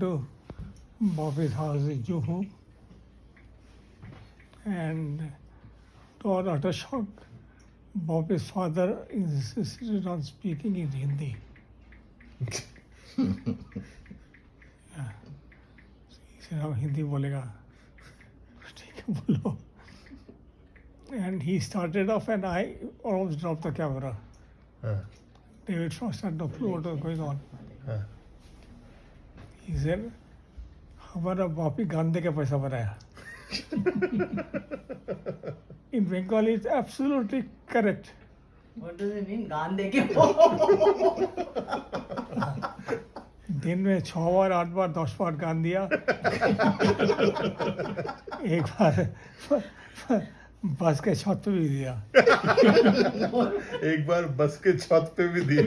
to Bobby's House in Juhu and to our utter shock, Bobby's father insisted on speaking in Hindi. Hindi bolega." and he started off, and I almost dropped the camera. Uh. David Frost had no clue what was going on. Uh. He said, हमारा बापी गांधे का पैसा बनाया In Bengali, it's absolutely correct. What does it mean? गान के दिन में छ बार आठ बार दस बार गान दिया एक बार बस के छत पे भी दिया एक बार बस के छत पे भी दिया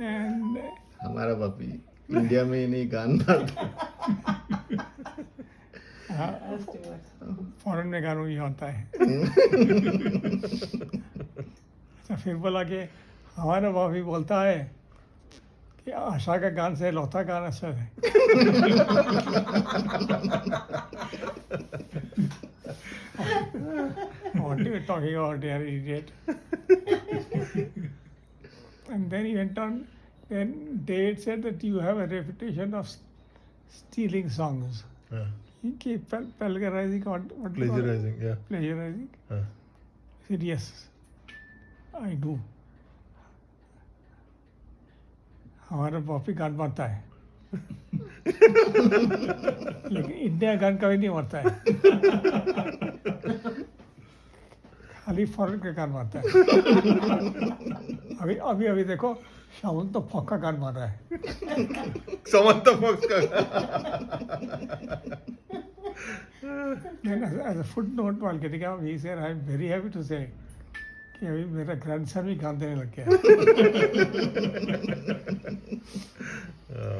एंड हमारा पापी इंडिया में ही नहीं गान गाता. फॉरेन में गानों ही होता है तो फिर बोला कि हमारा बापी बोलता है कि आशा का गान से लौता गान अच्छा है what are you talking about, dear idiot? and then he went on. Then David said that you have a reputation of s- stealing songs. हाँ, He keep pl- plagiarizing or what do you call it? प्लेजराइजिंग या Plagiarizing. हाँ. He said yes, I do. हमारा पॉपी गान मरता है लेकिन India गान कभी नहीं मरता है खाली फॉरेन का गान मरता है अभी अभी अभी देखो सावन तो फोका कर मारा है। सावन तो फोका फुट नोट पाल के ठीक है sir I very happy to say कि अभी मेरा ग्रैंडसन भी गान देने लग गया